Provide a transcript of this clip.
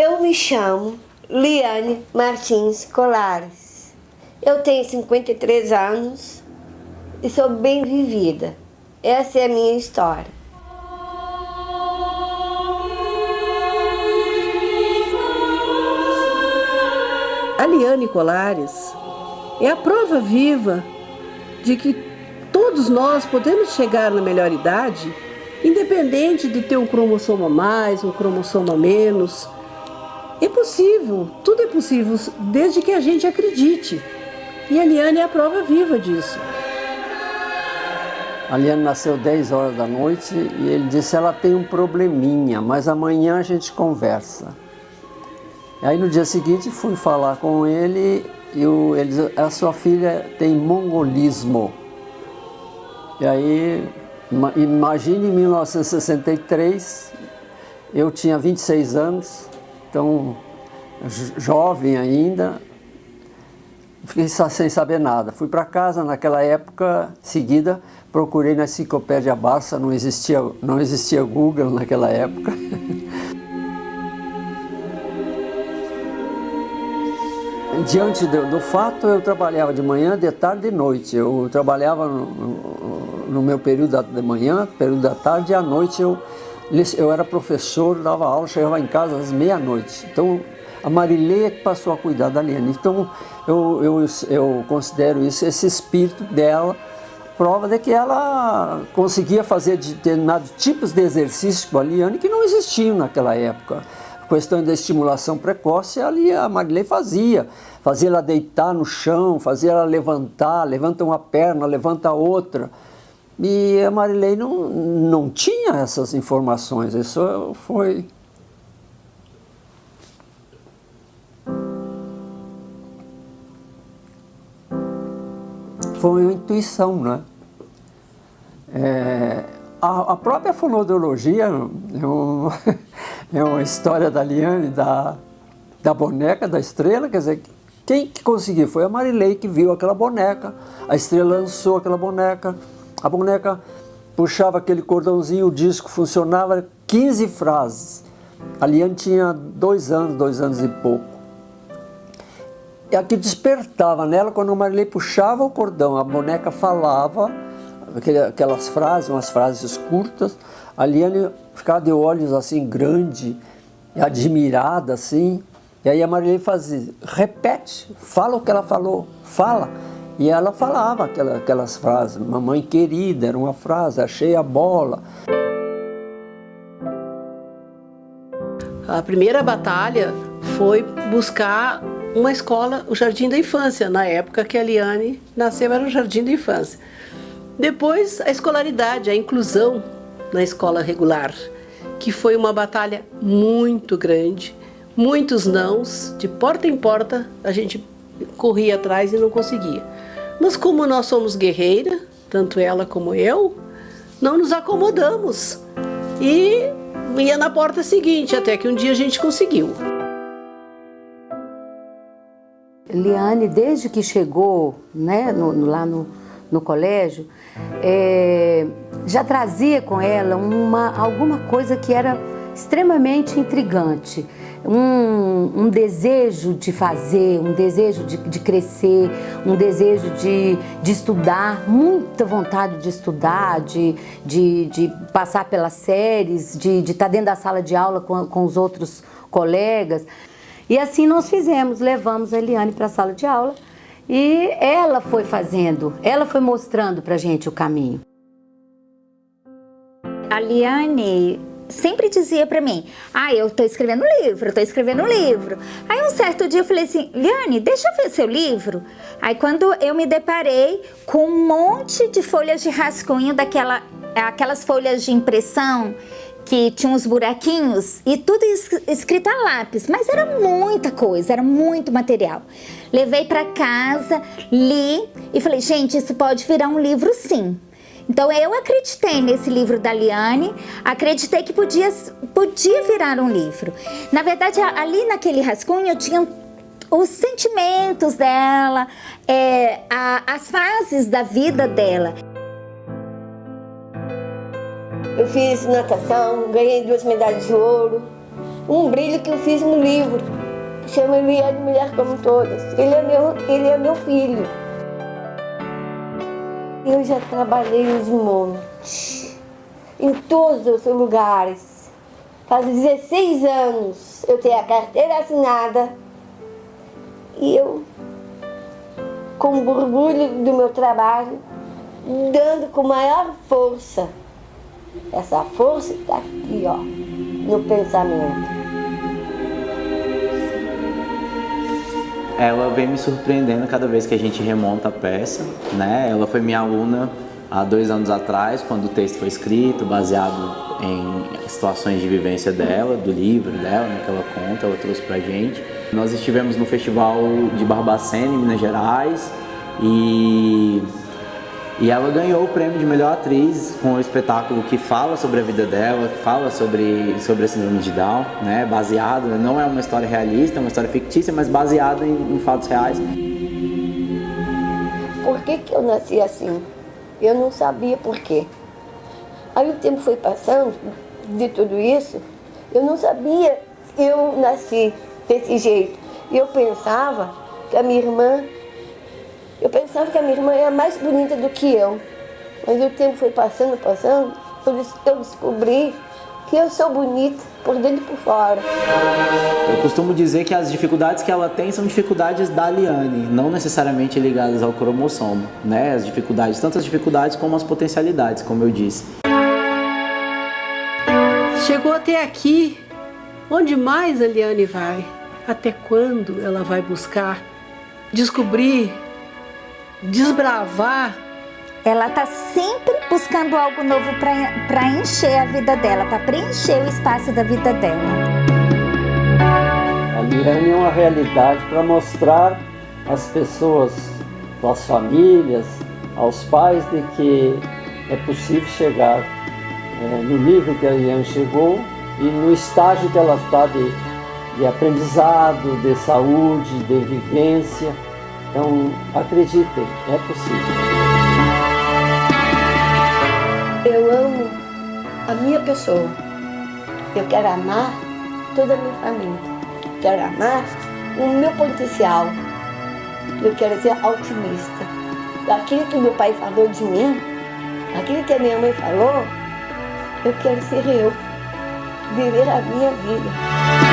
Eu me chamo Liane Martins Colares. Eu tenho 53 anos e sou bem vivida. Essa é a minha história. A Liane Colares é a prova viva de que todos nós podemos chegar na melhor idade, independente de ter um cromossomo a mais, um cromossomo a menos. É possível, tudo é possível, desde que a gente acredite. E a Liane é a prova viva disso. A Liane nasceu 10 horas da noite e ele disse, ela tem um probleminha, mas amanhã a gente conversa. Aí no dia seguinte fui falar com ele e o, ele disse, a sua filha tem mongolismo. E aí, imagine em 1963, eu tinha 26 anos, então jovem ainda, fiquei sem saber nada. Fui para casa naquela época, seguida, procurei na enciclopédia Barça, não existia, não existia Google naquela época. Diante do, do, fato, eu trabalhava de manhã, de tarde e de noite. Eu trabalhava no, no, meu período da manhã, período da tarde e à noite eu, eu era professor, dava aula, chegava em casa às meia-noite. Então, a Marileia que passou a cuidar da Liane. Então, eu, eu, eu considero isso, esse espírito dela, prova de que ela conseguia fazer determinados tipos de exercícios com a Liane que não existiam naquela época. A questão da estimulação precoce, ali a Marilei fazia. Fazia ela deitar no chão, fazia ela levantar, levanta uma perna, levanta outra. E a Marilei não, não tinha essas informações, isso foi foi uma intuição, né? É, a, a, própria fonoaudiologia é, um, é, uma história da Liane, da, da boneca, da estrela, quer dizer, quem que conseguiu? Foi a Marilei que viu aquela boneca, a estrela lançou aquela boneca, a boneca puxava aquele cordãozinho, o disco funcionava, 15 frases. A Liane tinha dois anos, dois anos e pouco. E aqui despertava nela quando o Marilei puxava o cordão, a boneca falava aquelas frases, umas frases curtas, a Liane ficava de olhos assim grande, admirada assim, e aí a Marilei fazia, repete, fala o que ela falou, fala. E ela falava aquelas, frases, mamãe querida, era uma frase, achei a bola. A primeira batalha foi buscar uma escola, o Jardim da Infância. Na época que a Liane nasceu era o Jardim da Infância. Depois a escolaridade, a inclusão na escola regular, que foi uma batalha muito grande, muitos nãos, de porta em porta a gente corria atrás e não conseguia. Mas como nós somos guerreira, tanto ela como eu, não nos acomodamos e ia na porta seguinte, até que um dia a gente conseguiu. Liane, desde que chegou né, no, lá no, no colégio, é, já trazia com ela uma, alguma coisa que era extremamente intrigante. Um, um, desejo de fazer, um desejo de, de crescer, um desejo de, de, estudar, muita vontade de estudar, de, de, de passar pelas séries, de, estar dentro da sala de aula com, com os outros colegas. E assim nós fizemos, levamos a Eliane para a sala de aula e ela foi fazendo, ela foi mostrando para gente o caminho. A Liane sempre dizia para mim, ah, eu tô escrevendo um livro, tô escrevendo um livro. Aí um certo dia eu falei assim, Liane, deixa eu ver seu livro. Aí quando eu me deparei com um monte de folhas de rascunho daquela, aquelas folhas de impressão que tinha uns buraquinhos e tudo escrito a lápis, mas era muita coisa, era muito material. Levei para casa, li e falei, gente, isso pode virar um livro sim. Então eu acreditei nesse livro da Liane, acreditei que podia, podia virar um livro. Na verdade, ali naquele rascunho tinha os sentimentos dela, é, a, as fases da vida dela. Eu fiz natação, ganhei duas medalhas de ouro. um brilho que eu fiz no livro, chama Eliane Mulher Como Todas. Ele é meu, ele é meu filho. Eu já trabalhei nos montes, em todos os lugares. Faz 16 anos eu tenho a carteira assinada e eu, com orgulho do meu trabalho, dando com maior força. Essa força está aqui, ó, no pensamento. Ela vem me surpreendendo cada vez que a gente remonta a peça, né? Ela foi minha aluna há dois anos atrás, quando o texto foi escrito, baseado em situações de vivência dela, do livro dela, né, que ela conta, ela trouxe pra gente. Nós estivemos no Festival de Barbacena, em Minas Gerais, e e ela ganhou o prêmio de melhor atriz com o espetáculo que fala sobre a vida dela, que fala sobre, sobre a síndrome de Down, né? baseado, não é uma história realista, é uma história fictícia, mas baseada em, em fatos reais. Por que, que eu nasci assim? Eu não sabia por quê. Aí o tempo foi passando de tudo isso, eu não sabia que eu nasci desse jeito. Eu pensava que a minha irmã eu pensava que a minha irmã era mais bonita do que eu. Mas o tempo foi passando, passando, eu descobri que eu sou bonita por dentro e por fora. Eu costumo dizer que as dificuldades que ela tem são dificuldades da Liane, não necessariamente ligadas ao cromossomo, né? As dificuldades, tanto as dificuldades como as potencialidades, como eu disse. Chegou até aqui, onde mais a Liane vai? Até quando ela vai buscar descobrir desbravar. Ela tá sempre buscando algo novo para encher a vida dela, para preencher o espaço da vida dela. A Mirane é uma realidade para mostrar às pessoas, às famílias, aos pais de que é possível chegar é, no nível que a Liane chegou e no estágio que ela está de, de aprendizado, de saúde, de vivência. Então, acreditem, é possível. Eu amo a minha pessoa. Eu quero amar toda a minha família. Quero amar o meu potencial. Eu quero ser otimista. Aquilo que meu pai falou de mim, aquilo que a minha mãe falou, eu quero ser eu. Viver a minha vida.